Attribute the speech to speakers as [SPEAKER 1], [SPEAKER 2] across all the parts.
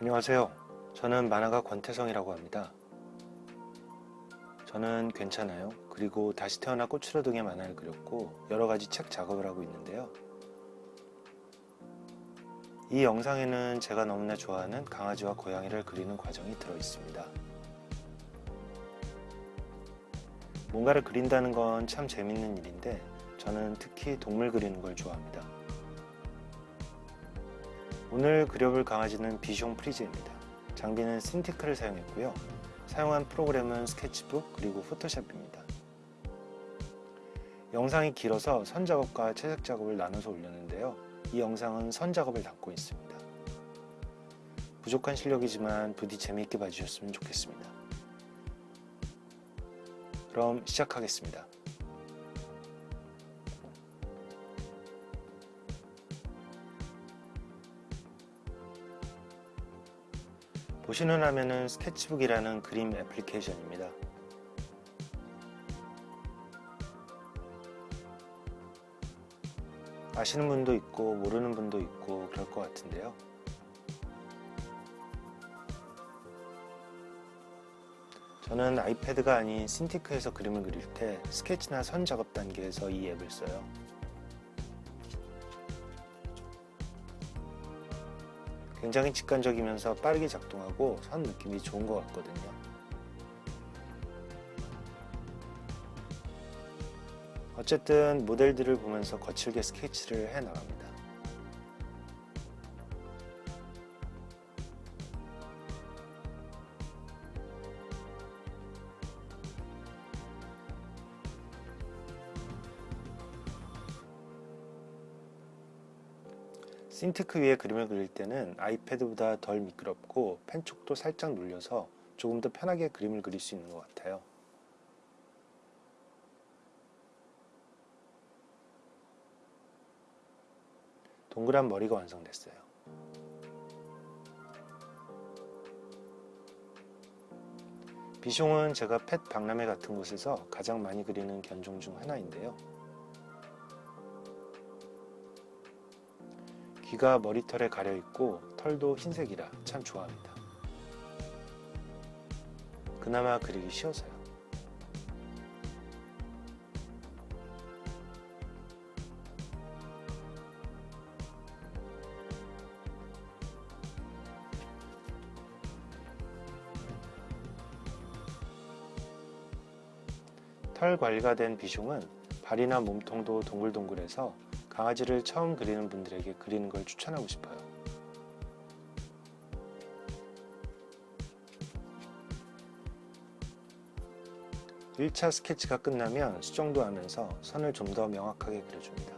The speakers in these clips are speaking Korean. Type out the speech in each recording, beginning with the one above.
[SPEAKER 1] 안녕하세요. 저는 만화가 권태성이라고 합니다. 저는 괜찮아요. 그리고 다시 태어나 꽃으로 등의 만화를 그렸고 여러가지 책 작업을 하고 있는데요. 이 영상에는 제가 너무나 좋아하는 강아지와 고양이를 그리는 과정이 들어 있습니다. 뭔가를 그린다는 건 참 재밌는 일인데 저는 특히 동물 그리는 걸 좋아합니다. 오늘 그려볼 강아지는 비숑 프리즈입니다. 장비는 신티크를 사용했고요. 사용한 프로그램은 스케치북 그리고 포토샵입니다. 영상이 길어서 선 작업과 채색 작업을 나눠서 올렸는데요. 이 영상은 선 작업을 담고 있습니다. 부족한 실력이지만 부디 재미있게 봐주셨으면 좋겠습니다. 그럼 시작하겠습니다. 보시는 화면은 스케치북이라는 그림 애플리케이션입니다. 아시는 분도 있고 모르는 분도 있고 그럴 것 같은데요. 저는 아이패드가 아닌 신티크에서 그림을 그릴 때 스케치나 선 작업 단계에서 이 앱을 써요. 굉장히 직관적이면서 빠르게 작동하고 선 느낌이 좋은 것 같거든요. 어쨌든 모델들을 보면서 거칠게 스케치를 해 나갑니다. 신티크 위에 그림을 그릴 때는 아이패드보다 덜 미끄럽고 펜촉도 살짝 눌려서 조금 더 편하게 그림을 그릴 수 있는 것 같아요. 동그란 머리가 완성됐어요. 비숑은 제가 펫 박람회 같은 곳에서 가장 많이 그리는 견종 중 하나인데요. 귀가 머리털에 가려있고 털도 흰색이라 참 좋아합니다. 그나마 그리기 쉬워서요. 털 관리가 된 비숑은 발이나 몸통도 동글동글해서 강아지를 처음 그리는 분들에게 그리는 걸 추천하고 싶어요. (1차) 스케치가 끝나면 수정도 하면서 선을 좀 더 명확하게 그려줍니다.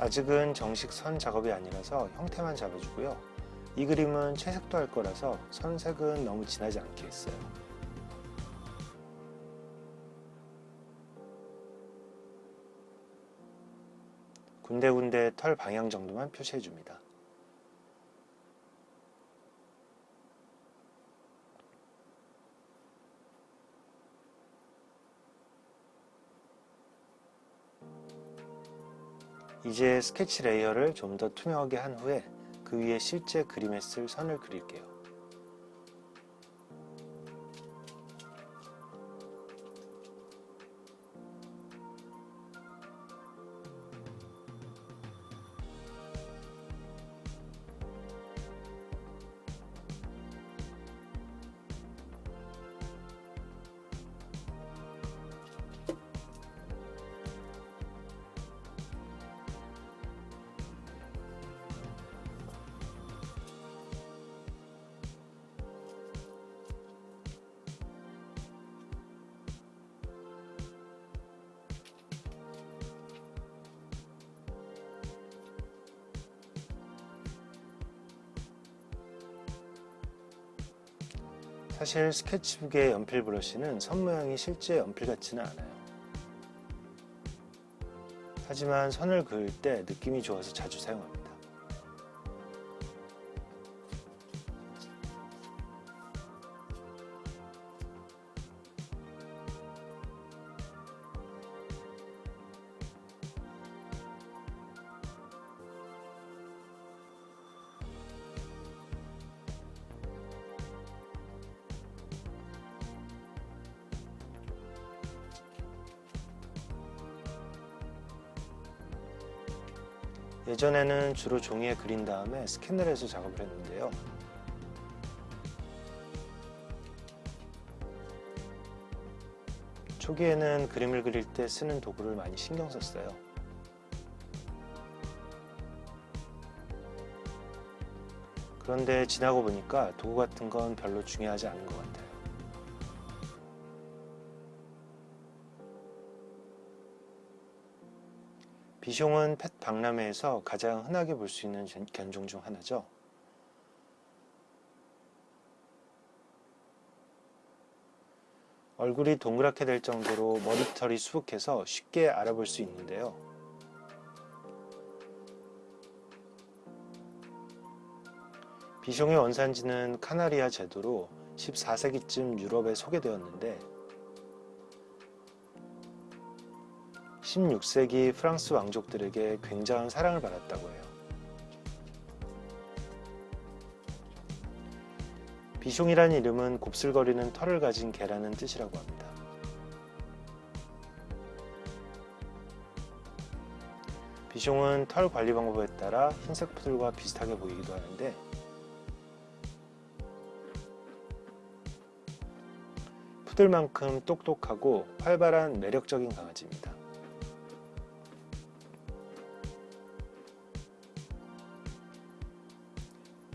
[SPEAKER 1] 아직은 정식 선 작업이 아니라서 형태만 잡아주고요. 이 그림은 채색도 할 거라서 선색은 너무 진하지 않게 했어요. 군데군데 털 방향 정도만 표시해줍니다. 이제 스케치 레이어를 좀 더 투명하게 한 후에 그 위에 실제 그림에 쓸 선을 그릴게요. 사실 스케치북의 연필 브러쉬는 선 모양이 실제 연필 같지는 않아요. 하지만 선을 그을 때 느낌이 좋아서 자주 사용합니다. 예전에는 주로 종이에 그린 다음에 스캔을 해서 작업을 했는데요. 초기에는 그림을 그릴 때 쓰는 도구를 많이 신경 썼어요. 그런데 지나고 보니까 도구 같은 건 별로 중요하지 않은 것 같아요. 비숑은 펫 박람회에서 가장 흔하게 볼 수 있는 견종 중 하나죠. 얼굴이 동그랗게 될 정도로 머리털이 수북해서 쉽게 알아볼 수 있는데요. 비숑의 원산지는 카나리아 제도로 14세기쯤 유럽에 소개되었는데 16세기 프랑스 왕족들에게 굉장한 사랑을 받았다고 해요. 비숑이란 이름은 곱슬거리는 털을 가진 개라는 뜻이라고 합니다. 비숑은 털 관리 방법에 따라 흰색 푸들과 비슷하게 보이기도 하는데 푸들만큼 똑똑하고 활발한 매력적인 강아지입니다.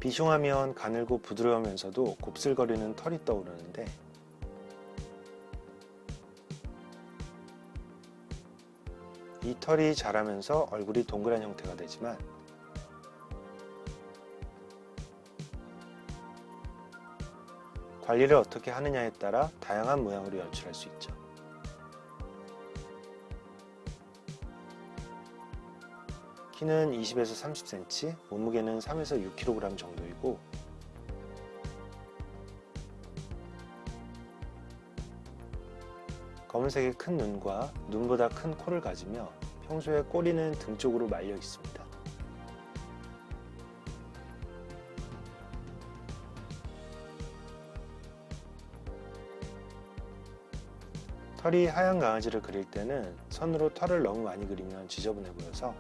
[SPEAKER 1] 비숑하면 가늘고 부드러우면서도 곱슬거리는 털이 떠오르는데 이 털이 자라면서 얼굴이 동그란 형태가 되지만 관리를 어떻게 하느냐에 따라 다양한 모양으로 연출할 수 있죠. 키는 20에서 30cm, 몸무게는 3에서 6kg 정도이고 검은색의 큰 눈과 눈보다 큰 코를 가지며 평소에 꼬리는 등 쪽으로 말려 있습니다. 털이 하얀 강아지를 그릴 때는 선으로 털을 너무 많이 그리면 지저분해 보여서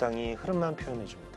[SPEAKER 1] 적당히 흐름만 표현해 줍니다.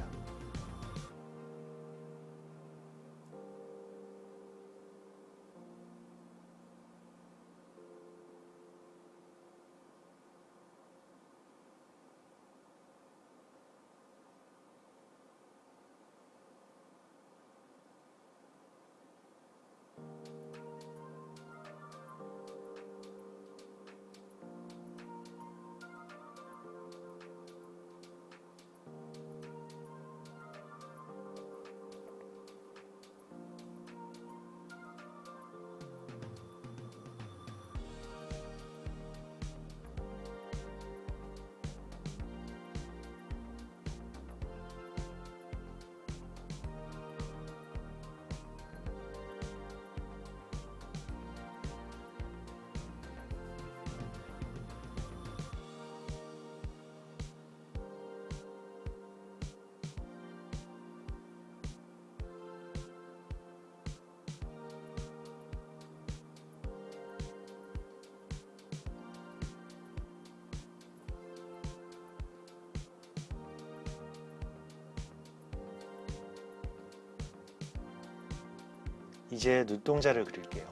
[SPEAKER 1] 이제 눈동자를 그릴게요.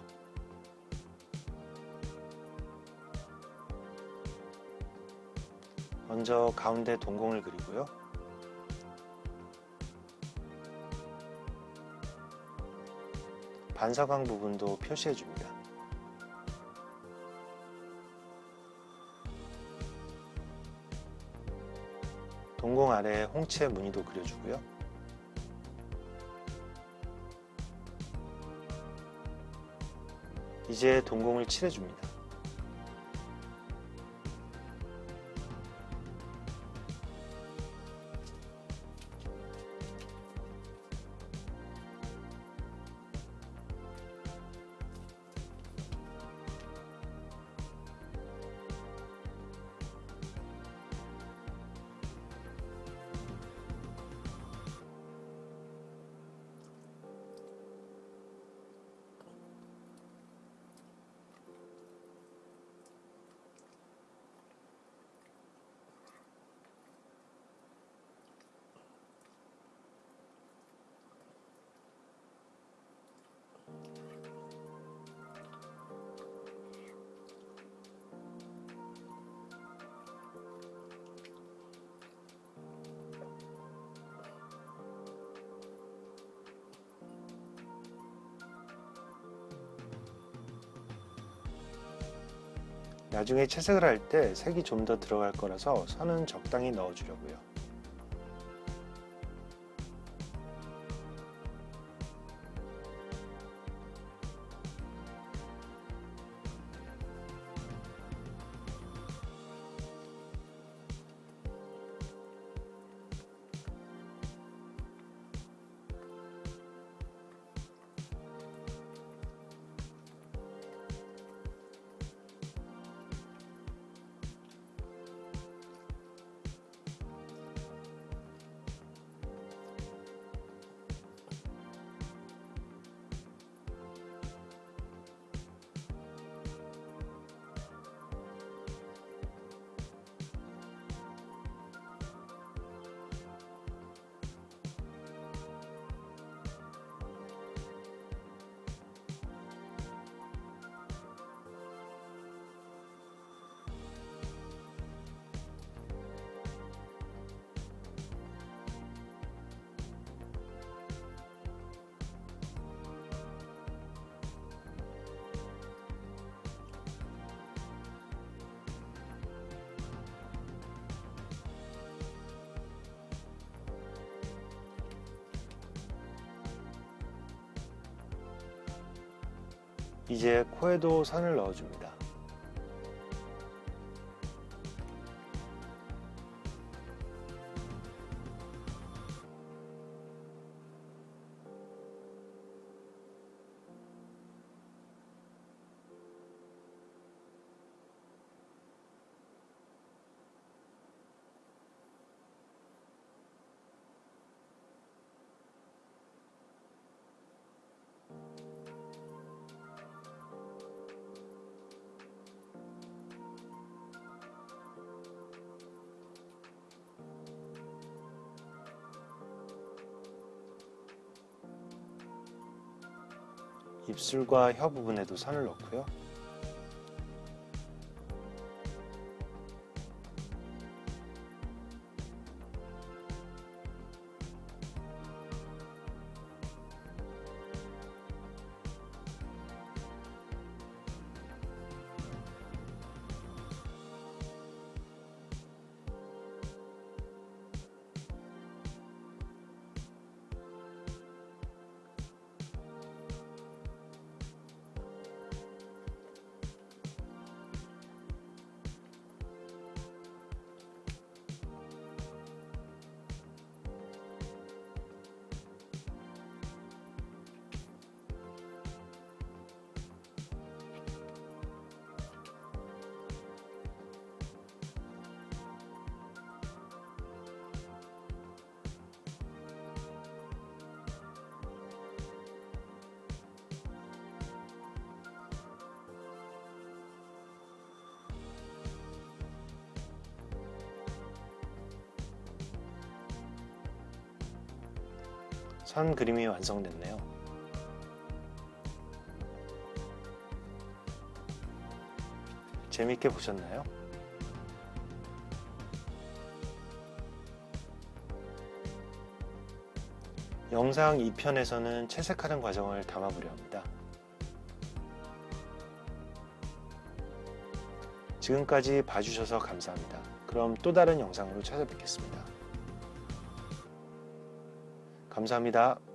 [SPEAKER 1] 먼저 가운데 동공을 그리고요. 반사광 부분도 표시해 줍니다. 동공 아래에 홍채 무늬도 그려주고요. 이제 동공을 칠해줍니다. 나중에 채색을 할 때 색이 좀 더 들어갈 거라서 선은 적당히 넣어주려고요. 이제 코에도 선을 넣어줍니다. 입술과 혀 부분에도 선을 넣고요. 선 그림이 완성됐네요. 재밌게 보셨나요? 영상 2편에서는 채색하는 과정을 담아보려 합니다. 지금까지 봐주셔서 감사합니다. 그럼 또 다른 영상으로 찾아뵙겠습니다. 감사합니다.